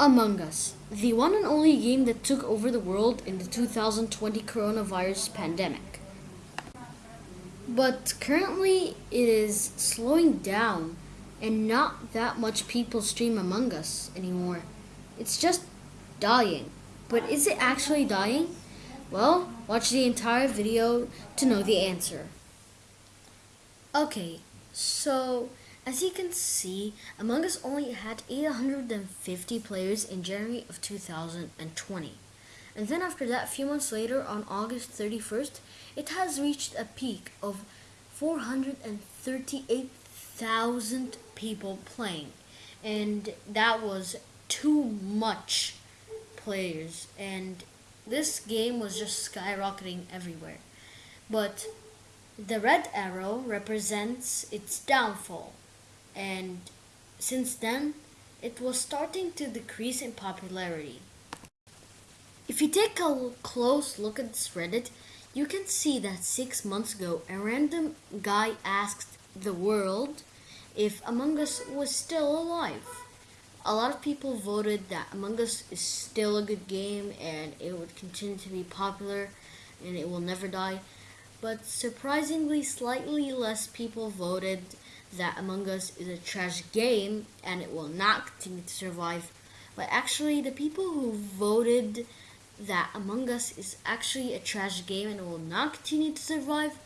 Among Us, the one and only game that took over the world in the 2020 coronavirus pandemic. But currently, it is slowing down, and not that much people stream Among Us anymore. It's just dying. But is it actually dying? Well, watch the entire video to know the answer. Okay, so as you can see, Among Us only had 850 players in January of 2020. And then after that, a few months later, on August 31st, it has reached a peak of 438,000 people playing. And that was too much players. And this game was just skyrocketing everywhere. But the red arrow represents its downfall and since then it was starting to decrease in popularity. If you take a close look at this Reddit, you can see that six months ago a random guy asked the world if Among Us was still alive. A lot of people voted that Among Us is still a good game and it would continue to be popular and it will never die. But surprisingly, slightly less people voted that Among Us is a trash game and it will not continue to survive. But actually, the people who voted that Among Us is actually a trash game and will not continue to survive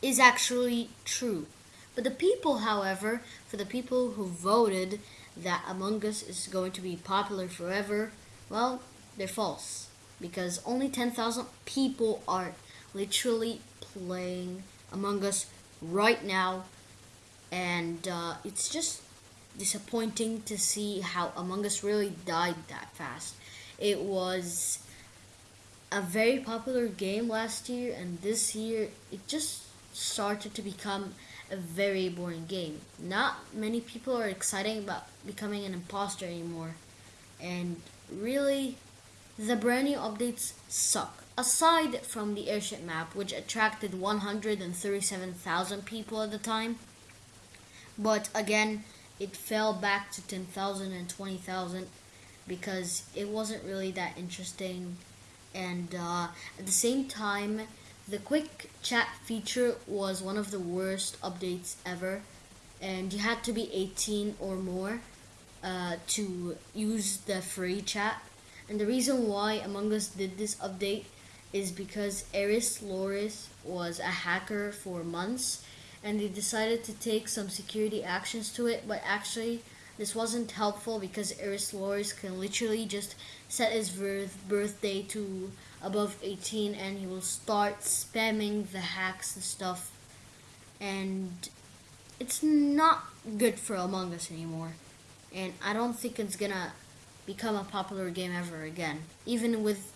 is actually true. But the people, however, for the people who voted that Among Us is going to be popular forever, well, they're false. Because only 10,000 people are literally playing Among Us right now and uh, it's just disappointing to see how Among Us really died that fast. It was a very popular game last year, and this year it just started to become a very boring game. Not many people are excited about becoming an imposter anymore, and really, the brand new updates suck. Aside from the airship map, which attracted 137,000 people at the time, but again, it fell back to 10,000 and 20,000 because it wasn't really that interesting. And uh, at the same time, the quick chat feature was one of the worst updates ever. And you had to be 18 or more uh, to use the free chat. And the reason why Among Us did this update is because Eris Loris was a hacker for months and they decided to take some security actions to it, but actually this wasn't helpful because Eris Loris can literally just set his birth birthday to above 18 and he will start spamming the hacks and stuff. And it's not good for Among Us anymore. And I don't think it's gonna become a popular game ever again even with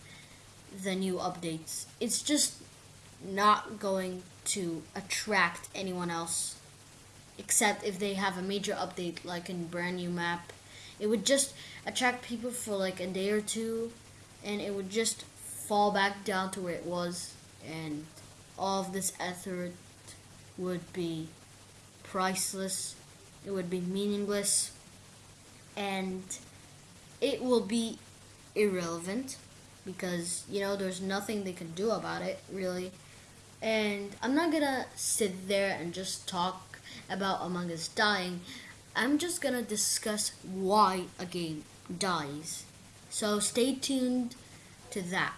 the new updates. It's just not going to attract anyone else except if they have a major update like a brand new map. It would just attract people for like a day or two and it would just fall back down to where it was and all of this effort would be priceless. It would be meaningless and it will be irrelevant because you know there's nothing they can do about it really and I'm not gonna sit there and just talk about Among Us dying. I'm just gonna discuss why a game dies. So stay tuned to that.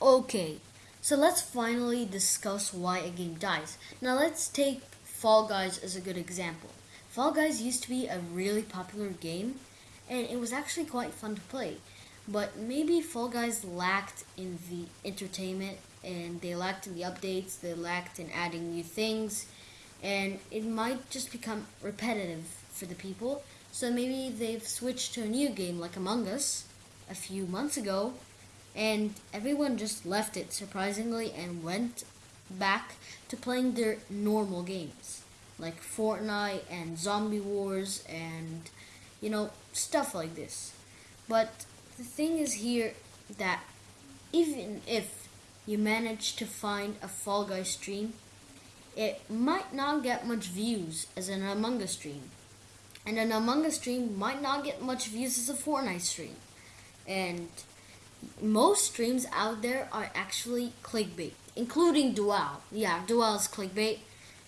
Okay, so let's finally discuss why a game dies. Now let's take Fall Guys as a good example. Fall Guys used to be a really popular game and it was actually quite fun to play. But maybe Fall Guys lacked in the entertainment and they lacked in the updates, they lacked in adding new things, and it might just become repetitive for the people. So maybe they've switched to a new game like Among Us a few months ago, and everyone just left it surprisingly and went back to playing their normal games like Fortnite and Zombie Wars and you know stuff like this. But the thing is here that even if you manage to find a Fall Guy stream, it might not get much views as an Among Us stream. And an Among Us stream might not get much views as a Fortnite stream. And most streams out there are actually clickbait, including Dual. Yeah, Dual is clickbait,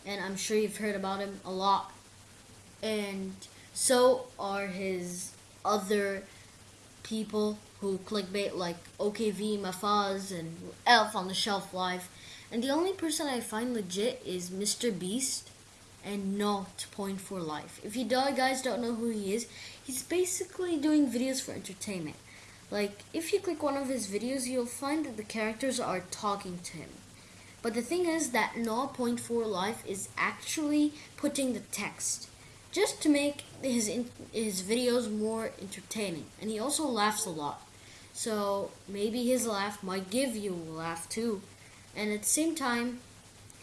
and I'm sure you've heard about him a lot. And so are his other people who clickbait like OKV, Mafaz, and Elf on the Shelf Live. And the only person I find legit is Mr. Beast and not Point for Life. If you guys don't know who he is, he's basically doing videos for entertainment. Like, if you click one of his videos, you'll find that the characters are talking to him. But the thing is that Point for Life is actually putting the text just to make his his videos more entertaining. And he also laughs a lot. So maybe his laugh might give you a laugh too. And at the same time,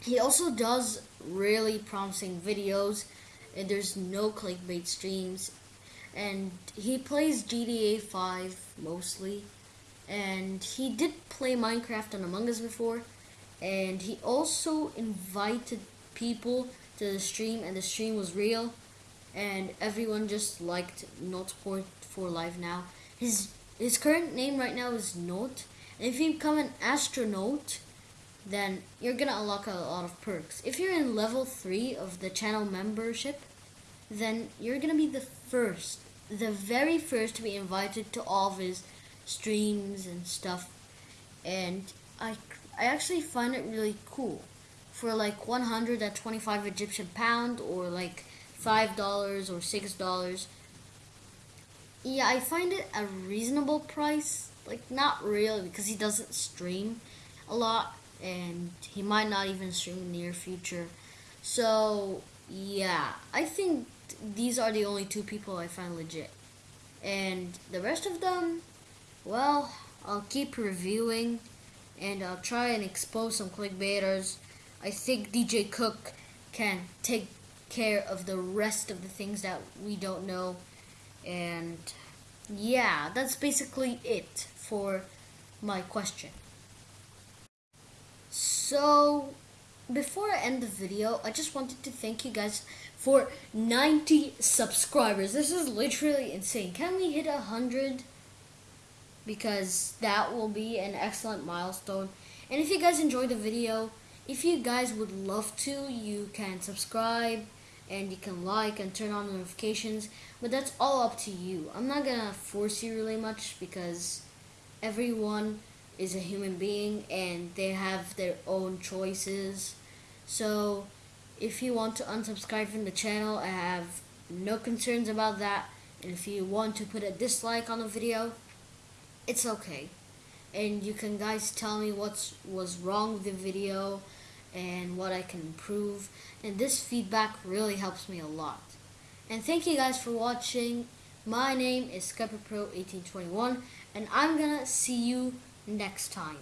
he also does really promising videos. And there's no clickbait streams. And he plays GTA 5 mostly. And he did play Minecraft and Among Us before. And he also invited people to the stream, and the stream was real. And everyone just liked Not Point for Life now. His his current name right now is Note. And if you become an astronaut, then you're gonna unlock a lot of perks. If you're in level 3 of the channel membership, then you're gonna be the first, the very first to be invited to all of his streams and stuff. And I, I actually find it really cool. For like 125 Egyptian pound or like $5 or $6. Yeah, I find it a reasonable price. Like, not really, because he doesn't stream a lot and he might not even stream in the near future. So yeah, I think these are the only two people I find legit. And the rest of them, well, I'll keep reviewing and I'll try and expose some clickbaiters. I think DJ Cook can take care of the rest of the things that we don't know. And yeah, that's basically it for my question. So, before I end the video, I just wanted to thank you guys for 90 subscribers. This is literally insane. Can we hit 100? Because that will be an excellent milestone. And if you guys enjoyed the video, if you guys would love to, you can subscribe and you can like and turn on notifications. But that's all up to you. I'm not to force you really much because everyone is a human being and they have their own choices. So if you want to unsubscribe from the channel, I have no concerns about that. And if you want to put a dislike on the video, it's okay. And you can guys tell me what's was wrong with the video and what I can improve. And this feedback really helps me a lot. And thank you guys for watching. My name is SkyperPro1821 and I'm gonna see you next time.